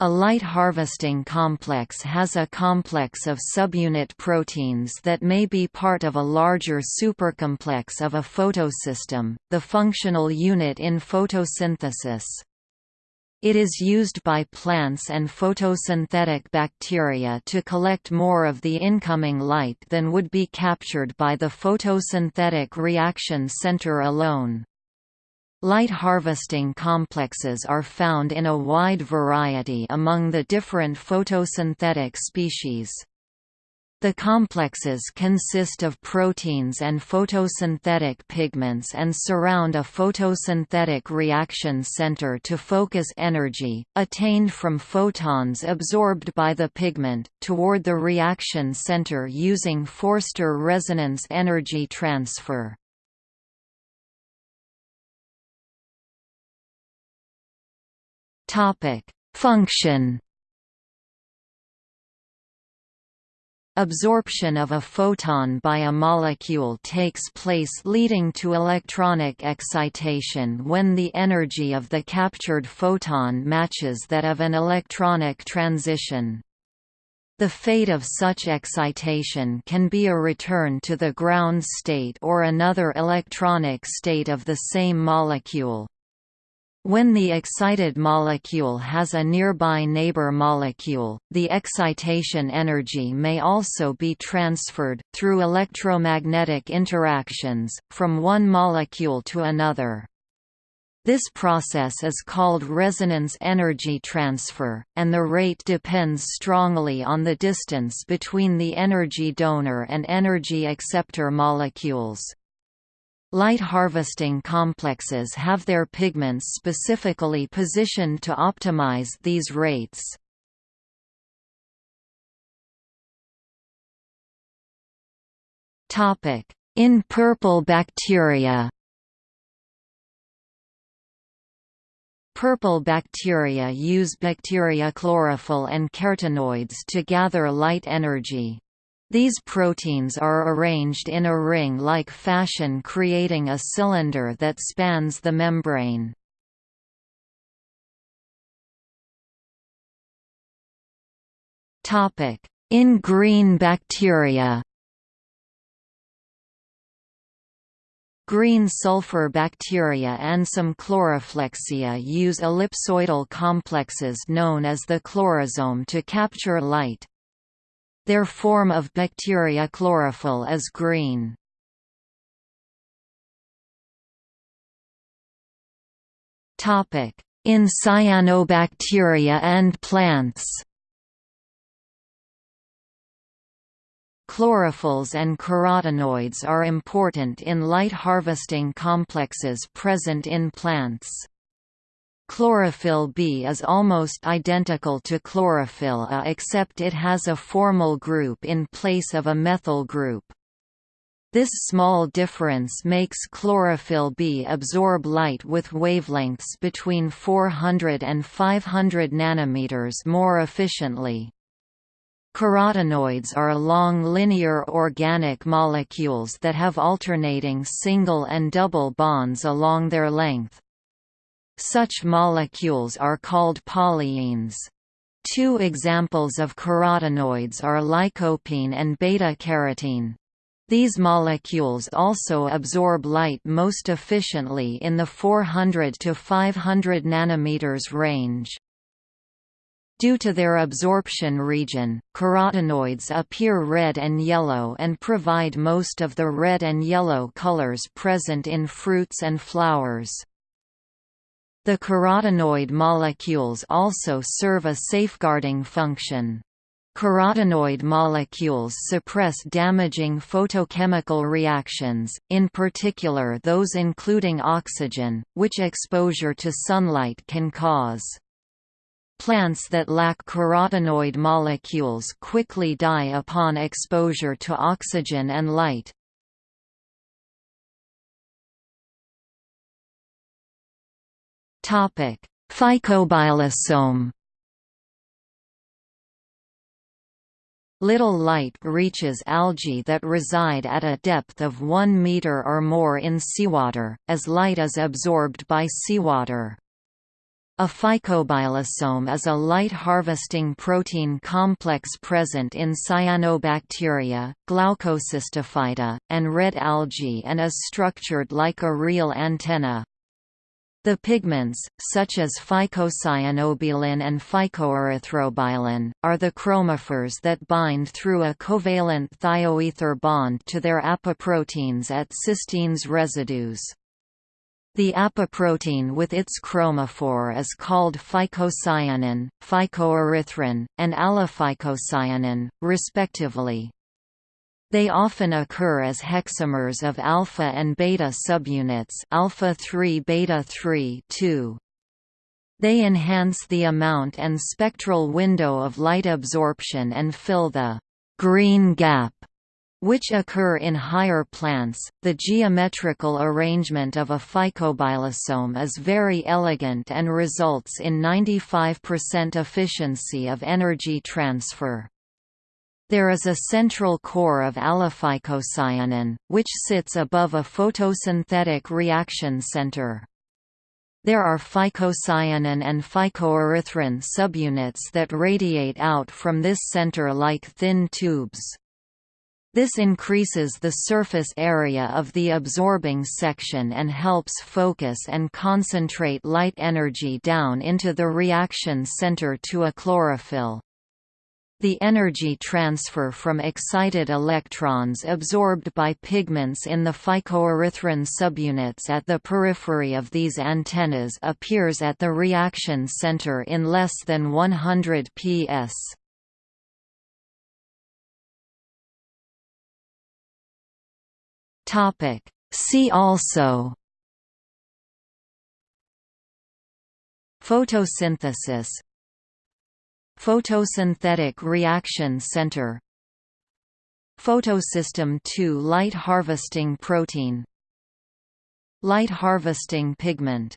A light harvesting complex has a complex of subunit proteins that may be part of a larger supercomplex of a photosystem, the functional unit in photosynthesis. It is used by plants and photosynthetic bacteria to collect more of the incoming light than would be captured by the photosynthetic reaction center alone. Light harvesting complexes are found in a wide variety among the different photosynthetic species. The complexes consist of proteins and photosynthetic pigments and surround a photosynthetic reaction center to focus energy, attained from photons absorbed by the pigment, toward the reaction center using Forster resonance energy transfer. Topic: Function. Absorption of a photon by a molecule takes place leading to electronic excitation when the energy of the captured photon matches that of an electronic transition. The fate of such excitation can be a return to the ground state or another electronic state of the same molecule. When the excited molecule has a nearby neighbor molecule, the excitation energy may also be transferred, through electromagnetic interactions, from one molecule to another. This process is called resonance energy transfer, and the rate depends strongly on the distance between the energy donor and energy acceptor molecules. Light harvesting complexes have their pigments specifically positioned to optimize these rates. In purple bacteria Purple bacteria use bacteriochlorophyll and carotenoids to gather light energy. These proteins are arranged in a ring-like fashion creating a cylinder that spans the membrane. In green bacteria Green sulfur bacteria and some chloroflexia use ellipsoidal complexes known as the chlorosome to capture light. Their form of bacteriochlorophyll is green. In cyanobacteria and plants Chlorophylls and carotenoids are important in light harvesting complexes present in plants. Chlorophyll B is almost identical to chlorophyll A except it has a formyl group in place of a methyl group. This small difference makes chlorophyll B absorb light with wavelengths between 400 and 500 nanometers more efficiently. Carotenoids are long linear organic molecules that have alternating single and double bonds along their length. Such molecules are called polyenes. Two examples of carotenoids are lycopene and beta-carotene. These molecules also absorb light most efficiently in the 400 to 500 nanometers range. Due to their absorption region, carotenoids appear red and yellow and provide most of the red and yellow colors present in fruits and flowers. The carotenoid molecules also serve a safeguarding function. Carotenoid molecules suppress damaging photochemical reactions, in particular those including oxygen, which exposure to sunlight can cause. Plants that lack carotenoid molecules quickly die upon exposure to oxygen and light. Phycobilisome Little light reaches algae that reside at a depth of 1 meter or more in seawater, as light is absorbed by seawater. A phycobilisome is a light-harvesting protein complex present in cyanobacteria, glaucocystophyta, and red algae and is structured like a real antenna. The pigments, such as phycocyanobilin and phycoerythrobilin, are the chromophores that bind through a covalent thioether bond to their apoproteins at cysteines residues. The apoprotein with its chromophore is called phycocyanin, phycoerythrin, and allophycocyanin, respectively. They often occur as hexamers of alpha and beta subunits alpha 3 beta 3 2. They enhance the amount and spectral window of light absorption and fill the green gap which occur in higher plants. The geometrical arrangement of a phycobilisome is very elegant and results in 95% efficiency of energy transfer. There is a central core of allophycocyanin, which sits above a photosynthetic reaction center. There are phycocyanin and phycoerythrin subunits that radiate out from this center like thin tubes. This increases the surface area of the absorbing section and helps focus and concentrate light energy down into the reaction center to a chlorophyll. The energy transfer from excited electrons absorbed by pigments in the phycoerythrin subunits at the periphery of these antennas appears at the reaction center in less than 100 ps. See also Photosynthesis Photosynthetic reaction center. Photosystem II light harvesting protein. Light harvesting pigment